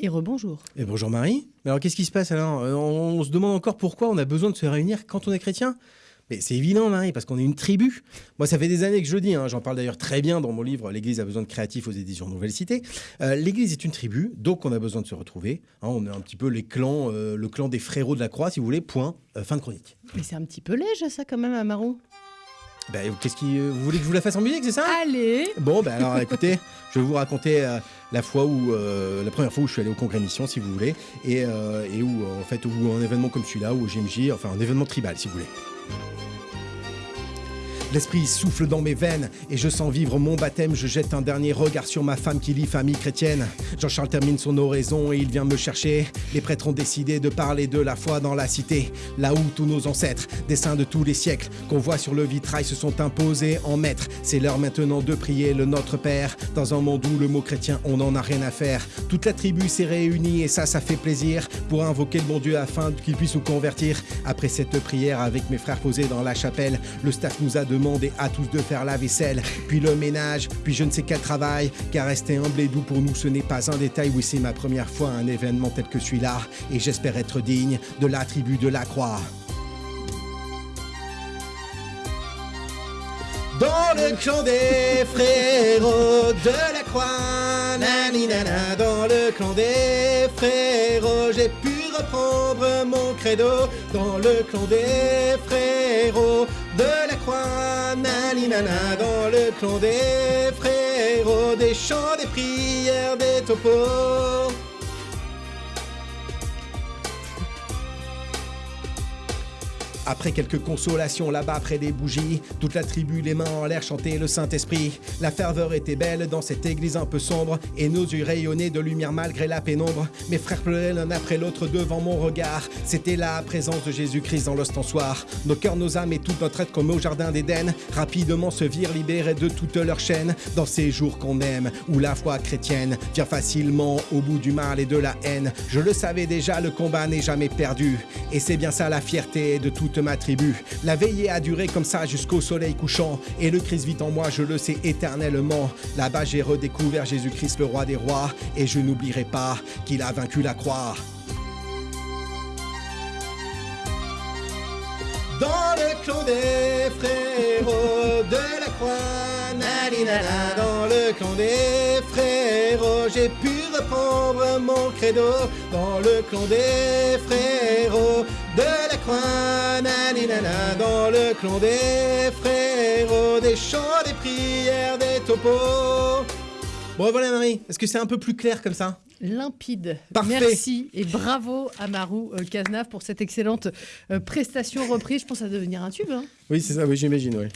Et rebonjour. Et bonjour Marie. Alors qu'est-ce qui se passe alors? Euh, on, on se demande encore pourquoi on a besoin de se réunir quand on est chrétien? Mais c'est évident, Marie, parce qu'on est une tribu. Moi, ça fait des années que je le dis, hein, j'en parle d'ailleurs très bien dans mon livre L'Église a besoin de créatifs aux éditions Nouvelle Cité. Euh, L'Église est une tribu, donc on a besoin de se retrouver. Hein, on est un petit peu les clans, euh, le clan des frérots de la croix, si vous voulez, point, euh, fin de chronique. Mais c'est un petit peu léger ça quand même, Amaru. Ben, qu'est-ce qui, euh, vous voulez que je vous la fasse en musique, c'est ça? Allez Bon, ben alors écoutez, je vais vous raconter euh, la fois où, euh, la première fois où je suis allé au Congrès Mission, si vous voulez, et, euh, et où, en fait, où un événement comme celui-là, où GMJ, enfin un événement tribal, si vous voulez. L'esprit souffle dans mes veines et je sens vivre mon baptême. Je jette un dernier regard sur ma femme qui lit famille chrétienne. Jean-Charles termine son oraison et il vient me chercher. Les prêtres ont décidé de parler de la foi dans la cité. Là où tous nos ancêtres, des saints de tous les siècles, qu'on voit sur le vitrail, se sont imposés en maîtres. C'est l'heure maintenant de prier le Notre Père. Dans un monde où le mot chrétien, on n'en a rien à faire. Toute la tribu s'est réunie et ça, ça fait plaisir pour invoquer le bon Dieu afin qu'il puisse nous convertir. Après cette prière avec mes frères posés dans la chapelle, le staff nous a demandé à tous de faire la vaisselle, puis le ménage, puis je ne sais quel travail. Car rester humble et doux pour nous, ce n'est pas un détail. Oui, c'est ma première fois à un événement tel que celui-là, et j'espère être digne de la tribu de la croix. Dans le clan des frérots de la croix, nani nana, dans le clan des frérots, j'ai pu reprendre mon credo. Dans le clan des frérots de la croix, nani nana, dans le clan des frérots, des chants, des prières, des topos. Après quelques consolations là-bas près des bougies, toute la tribu les mains en l'air chantait le Saint-Esprit. La ferveur était belle dans cette église un peu sombre, et nos yeux rayonnaient de lumière malgré la pénombre. Mes frères pleuraient l'un après l'autre devant mon regard. C'était la présence de Jésus-Christ dans l'ostensoir. Nos cœurs, nos âmes et toute notre être comme au jardin d'Éden, rapidement se virent libérés de toute leur chaîne. Dans ces jours qu'on aime, où la foi chrétienne vient facilement au bout du mal et de la haine. Je le savais déjà, le combat n'est jamais perdu. Et c'est bien ça la fierté de toute ma tribu. La veillée a duré comme ça jusqu'au soleil couchant. Et le Christ vit en moi, je le sais éternellement. Là-bas, j'ai redécouvert Jésus-Christ, le roi des rois. Et je n'oublierai pas qu'il a vaincu la croix. Dans le clan des frérots de la croix, naninana, dans le clan des frérots, j'ai pu reprendre mon credo. Dans le clan des frérots de la croix, naninana, dans le clan des frérots, des chants, des prières, des topos. Bon voilà Marie, est-ce que c'est un peu plus clair comme ça Limpide. Parfait. Merci et bravo à Marou euh, Cazenave pour cette excellente euh, prestation reprise. Je pense à devenir un tube. hein. Oui c'est ça, oui j'imagine, oui.